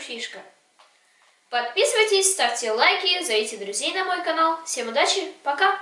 фишка. Подписывайтесь, ставьте лайки, зовите друзей на мой канал. Всем удачи, пока!